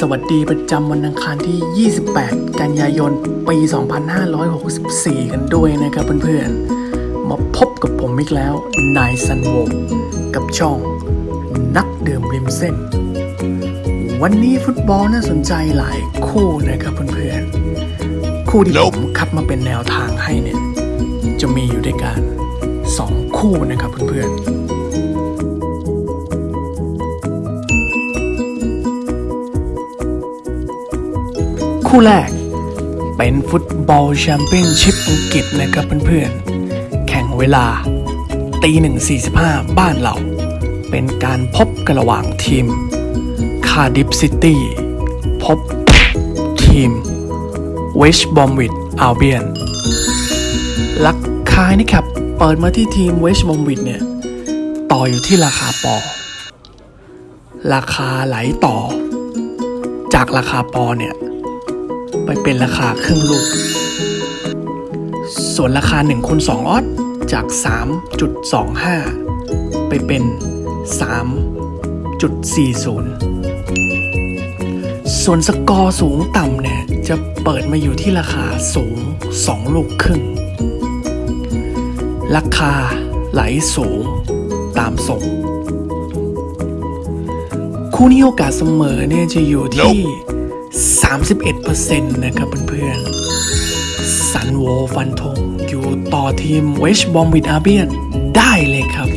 สวัสดีประจำวันอังคารที่ 28 กันยายน ปี 2564 กันด้วยนะครับเพื่อนๆ มาพบกับผมอีกแล้ว นายซันโวกับช่อง นักดื่มริมเส้น วันนี้ฟุตบอลน่าสนใจหลายคู่นะครับเพื่อนๆ คู่ที่ผมคัดมาเป็นแนวทางให้เนี่ย จะมีอยู่ด้วยกัน 2 คู่นะครับเพื่อนๆ คู่แรก เป็นฟุตบอลแชมเปี้ยนชิพอังกฤษนะครับเพื่อนๆ แข่งเวลาตีหนึ่งสี่สิบห้าบ้านเรา เป็นการพบกันระหว่างทีมคาร์ดิฟซิตี้พบทีมเวสต์บรอมวิชอัลเบียนละกันนะครับ เปิดมาที่ทีมเวสต์บรอมวิชเนี่ย ต่ออยู่ที่ราคาป ราคาไหลต่อ จากราคาปอเนี่ย ไปเป็นราคาครึ่งลูก ส่วนราคา1คูณ2ออสจาก 3.25 ไปเป็น 3.40 ส่วนสกอร์สูงต่ำเนี่ย จะเปิดมาอยู่ที่ราคาสูง 2 ลูกครึ่ง ราคาไหลสูงตามส่งคู่นี้โอกาสเสมอเนี่ยจะอยู่ที่ 31%นะครับเพื่อนๆซันโวฟันธงอยู่ต่อทีมเวชบอมวิดอาเบียนได้เลยครับ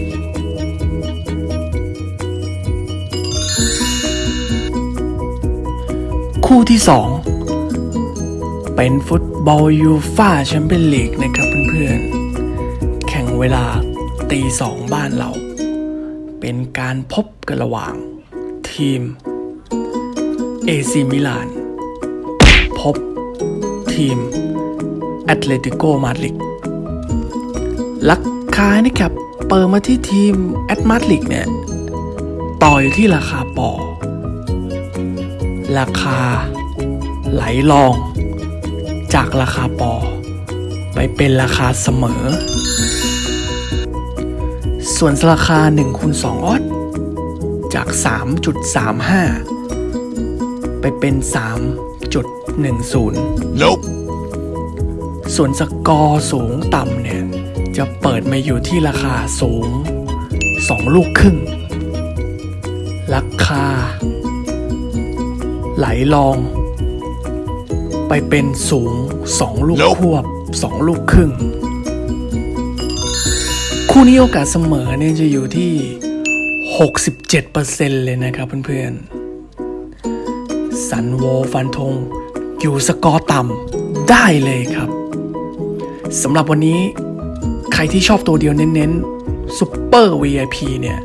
คู่ที่ 2 เป็นฟุตบอลยูฟ่าแชมเปี้ยนลีกนะครับเพื่อนๆ แข่งเวลาตีสองบ้านเรา เป็นการพบกันระหว่าง ทีม เอซีมิลาน พบ ทีมแอตเลติโกมาดริดละกันนะครับ เปิดมาที่ทีมแอตมาดริดเนี่ย ต่ออยู่ที่ราคาปอ ราคาไหลลอง จากราคาปอ ไปเป็นราคาเสมอ ส่วนราคา1คูณ2ออสจาก 3.35 ไปเป็น 3.10 Nope. ส่วนสกอร์สูงต่ำเนี่ย จะเปิดมาอยู่ที่ราคาสูง 2 ลูกครึ่ง ราคา ไหลลอง ไปเป็นสูง 2 ลูก Nope ควบ 2 ลูกครึ่ง คู่นี้โอกาสเสมอเนี่ยจะอยู่ที่ 67%เลยนะครับเพื่อนๆ สันโวฟันธง อยู่สกอร์ต่ำได้เลยครับสำหรับวันนี้ใครที่ชอบตัวเดียวเน้นๆซูเปอร์ VIP เนี่ย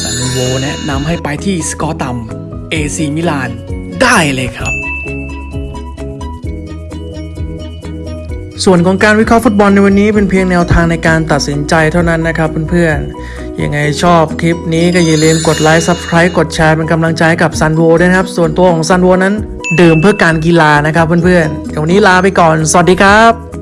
ซันโวแนะนำให้ไปที่สกอร์ต่ำ AC มิลานได้เลยครับ ส่วนของการวิเคราะห์ฟุตบอลในวันนี้เป็นเพียงแนวทางในการตัดสินใจเท่านั้นนะครับเพื่อนๆ ยังไงชอบคลิปนี้ก็อย่าลืมกดไลค์ Subscribe กดแชร์เป็นกำลังใจให้กับซันโวด้วยนะครับ ส่วนตัวของซันโวนั้น ดื่มเพื่อการกีฬานะครับเพื่อนๆเดี๋ยววันนี้ลาไปก่อน สวัสดีครับ